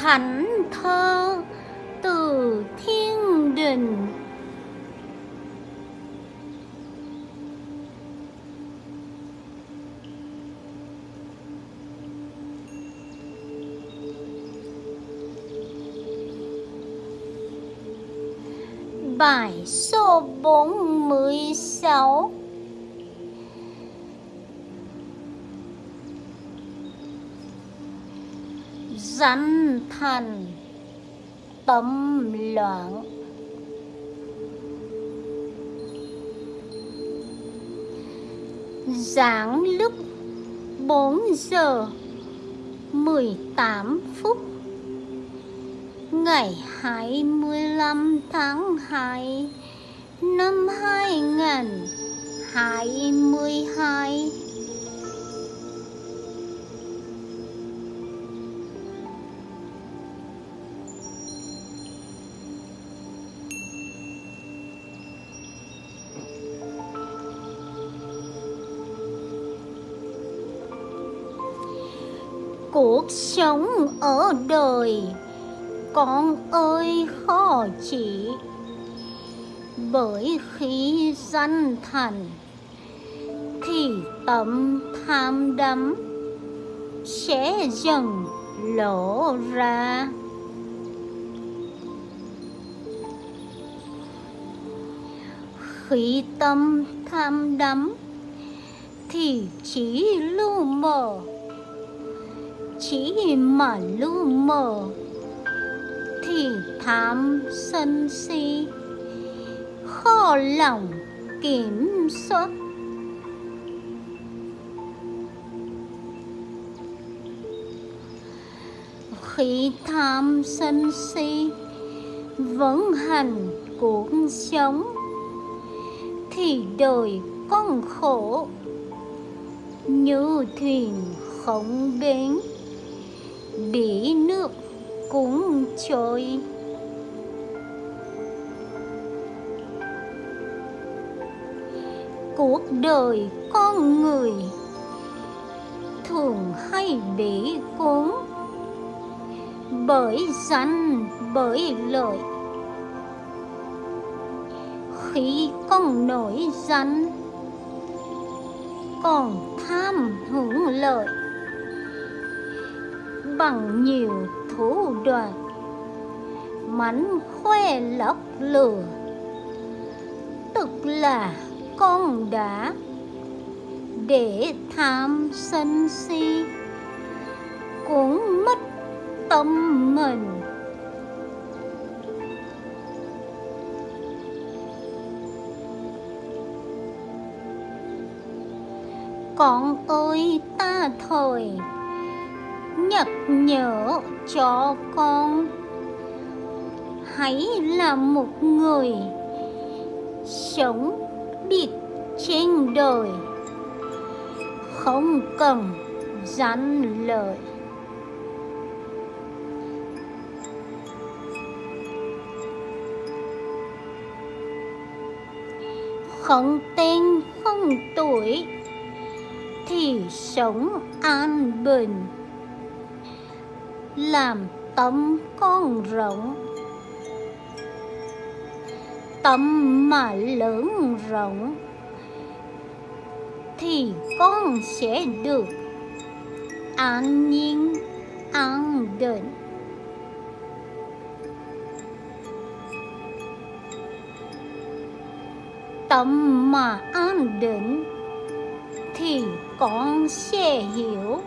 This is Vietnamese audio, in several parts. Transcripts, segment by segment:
thánh thơ từ thiên đình. Bài số 46 dám thành tâm loạn. Giảng lúc 4 giờ 18 phút, Ngày 25 tháng 2 năm 2022 Cuộc sống ở đời. Con ơi, khó chỉ bởi khi danh thành, thì tâm tham đắm sẽ dần lộ ra. Khi tâm tham đắm, thì chỉ lu mờ chỉ mà lu mờ. Thì tham sân si. Khó lòng kiểm soát. Khi tham sân si vẫn hành cuộc sống, thì đời con khổ. Như thuyền không bến bị nước cuốn trôi. Cuộc đời con người thường hay bị cuốn bởi danh, bởi lợi. Khi con nổi danh, còn tham hưởng lợi bằng nhiều thủ đoạn mánh khoe lọc lừa, tức là con đã để tham sân si, cũng mất tâm mình. Con ơi ta thời nhắc nhở cho con. Hãy là một người sống biết trên đời, không cần danh lợi. Không tên, không tuổi thì sống an bình làm tâm con rộng. Tâm mà lớn rộng. Thì con sẽ được an nhiên, an định. Tâm mà an định thì con sẽ hiểu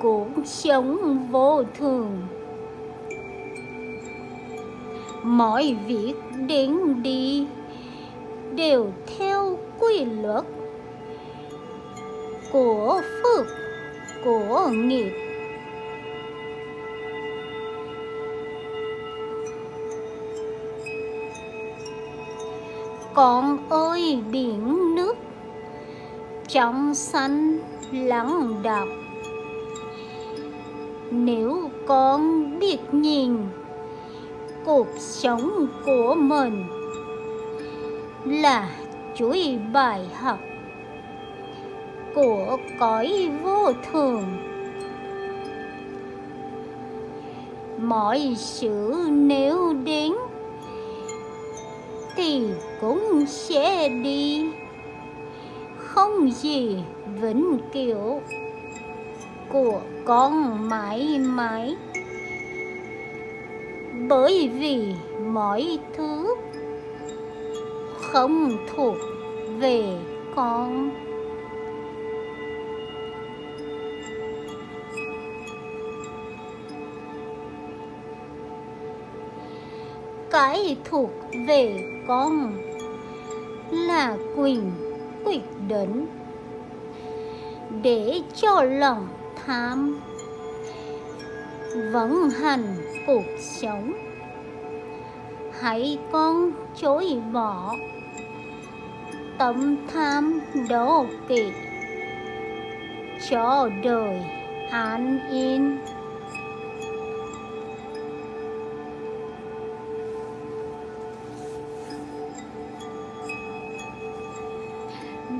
cuộc sống vô thường. Mọi việc đến đi đều theo quy luật của phước, của nghiệp. Con ơi, biển nước trong xanh lắng đọng nếu con biết nhìn, cuộc sống của mình là chuỗi bài học của cõi vô thường. Mọi sự nếu đến thì cũng sẽ đi. Không gì vĩnh cửu của con mãi mãi. Bởi vì mọi thứ không thuộc về con. Cái thuộc về con là quyền quyết định để cho lòng tham. Vận hành cuộc sống. Hãy con chối bỏ. Tâm tham đố kỵ. Cho đời an yên.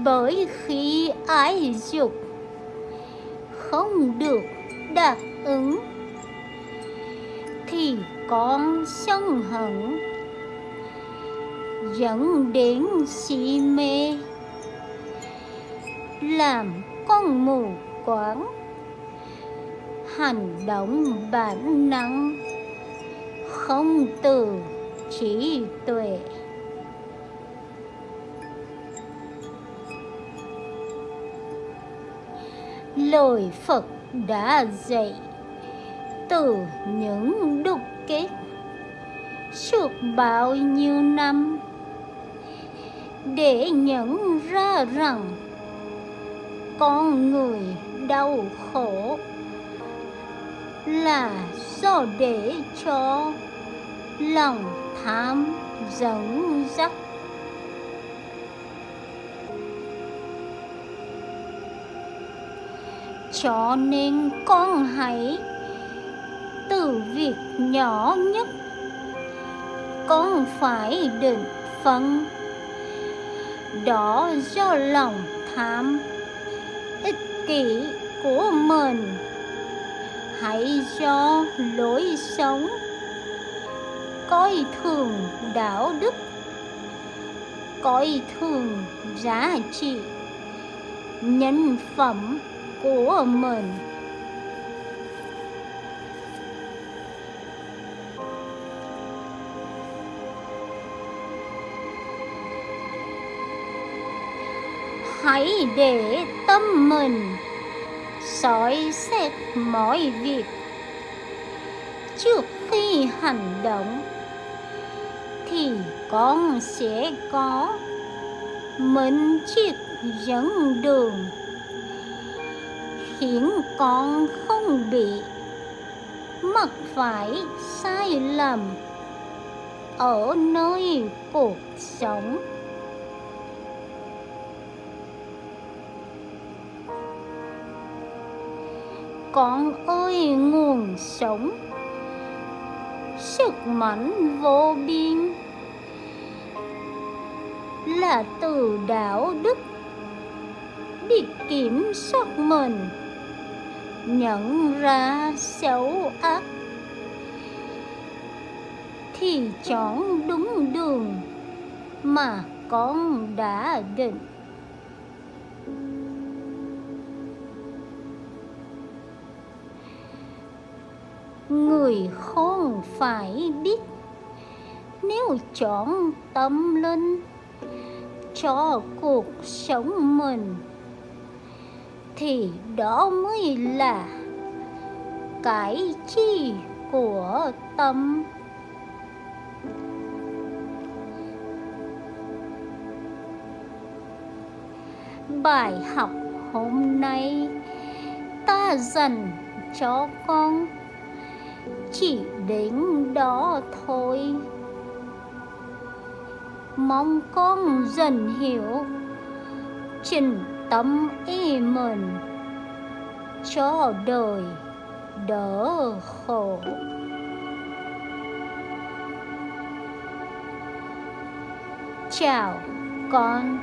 Bởi khi ái dục không được đáp ứng, thì con sân hận dẫn đến si mê. Làm con mù quáng, hành động bản năng không từ trí tuệ. Lời Phật đã dạy. Từ những đúc kết suốt bao nhiêu năm, để nhận ra rằng con người đau khổ là do để cho lòng tham dẫn dắt. Cho nên con hãy từ việc nhỏ nhất, con phải định phân đó do lòng tham ích kỷ của mình. Hãy do lối sống coi thường đạo đức, coi thường giá trị nhân phẩm của mình. Hãy để tâm mình soi xét mọi việc. Trước khi hành động, thì con sẽ có mình chiếc dẫn đường khiến con không bị. Mắc phải sai lầm. Ở nơi cuộc sống. Con ơi, nguồn sống. Sức mạnh vô biên. Là từ đạo đức. Biết kiểm soát mình nhận ra xấu ác, thì chọn đúng đường mà con đã định. Người khôn phải biết, nếu chọn tâm linh cho cuộc sống mình thì đó mới là cái chi của tâm. Bài học hôm nay, ta dần cho con. Chỉ đến đó thôi. Mong con dần hiểu trình tâm ý mình. Cho đời đỡ khổ. Chào con.